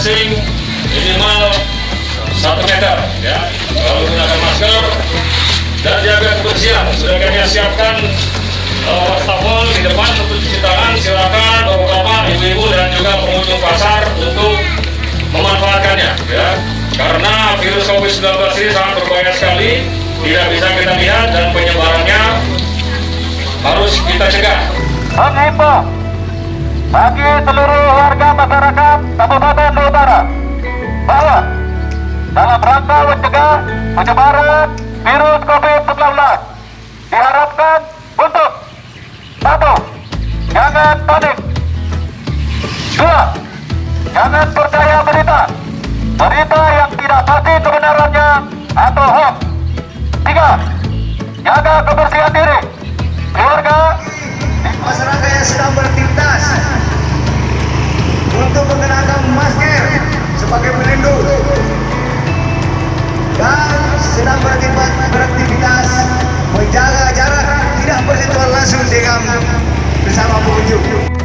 distancing minimal satu meter ya. Kalau gunakan masker dan jaga kebersihan sudah kami siapkan uh, wastafel di depan untuk cuci tangan. Silakan bapak-bapak ibu-ibu dan juga pengunjung pasar untuk memanfaatkannya ya. Karena virus COVID-19 ini sangat berbahaya sekali tidak bisa kita lihat dan penyebarannya harus kita cegah. Menghimbau bagi seluruh warga masyarakat Kabupaten dalam rangka mencegah penyebaran virus COVID-19 diharapkan untuk satu, jangan panik. Dua, jangan percaya berita. Berita yang tidak pasti kebenarannya atau hoax. Tiga, jaga kebersihan diri langsung dengan bersama pengunjung